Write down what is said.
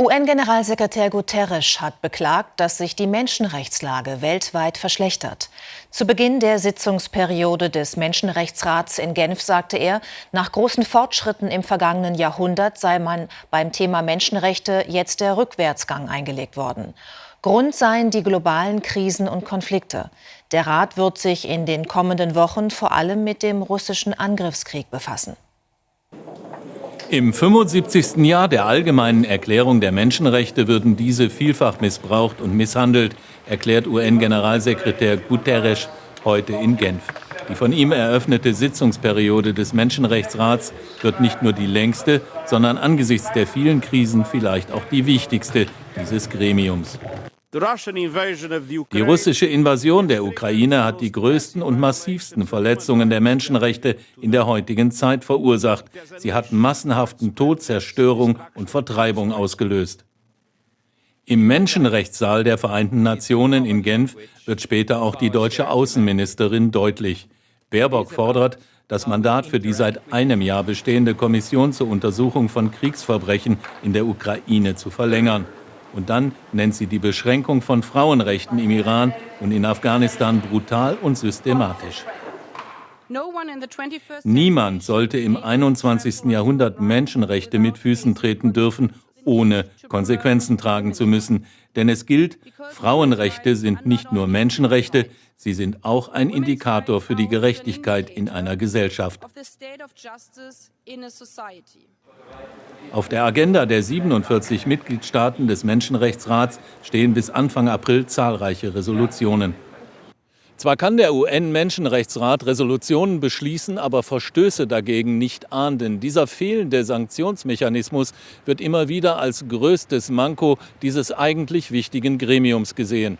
UN-Generalsekretär Guterres hat beklagt, dass sich die Menschenrechtslage weltweit verschlechtert. Zu Beginn der Sitzungsperiode des Menschenrechtsrats in Genf sagte er, nach großen Fortschritten im vergangenen Jahrhundert sei man beim Thema Menschenrechte jetzt der Rückwärtsgang eingelegt worden. Grund seien die globalen Krisen und Konflikte. Der Rat wird sich in den kommenden Wochen vor allem mit dem russischen Angriffskrieg befassen. Im 75. Jahr der Allgemeinen Erklärung der Menschenrechte würden diese vielfach missbraucht und misshandelt, erklärt UN-Generalsekretär Guterres heute in Genf. Die von ihm eröffnete Sitzungsperiode des Menschenrechtsrats wird nicht nur die längste, sondern angesichts der vielen Krisen vielleicht auch die wichtigste dieses Gremiums. Die russische Invasion der Ukraine hat die größten und massivsten Verletzungen der Menschenrechte in der heutigen Zeit verursacht. Sie hat massenhaften Tod, Zerstörung und Vertreibung ausgelöst. Im Menschenrechtssaal der Vereinten Nationen in Genf wird später auch die deutsche Außenministerin deutlich. Baerbock fordert, das Mandat für die seit einem Jahr bestehende Kommission zur Untersuchung von Kriegsverbrechen in der Ukraine zu verlängern. Und dann nennt sie die Beschränkung von Frauenrechten im Iran und in Afghanistan brutal und systematisch. Niemand sollte im 21. Jahrhundert Menschenrechte mit Füßen treten dürfen, ohne Konsequenzen tragen zu müssen. Denn es gilt, Frauenrechte sind nicht nur Menschenrechte, sie sind auch ein Indikator für die Gerechtigkeit in einer Gesellschaft. Auf der Agenda der 47 Mitgliedstaaten des Menschenrechtsrats stehen bis Anfang April zahlreiche Resolutionen. Zwar kann der UN-Menschenrechtsrat Resolutionen beschließen, aber Verstöße dagegen nicht ahnden. Dieser fehlende Sanktionsmechanismus wird immer wieder als größtes Manko dieses eigentlich wichtigen Gremiums gesehen.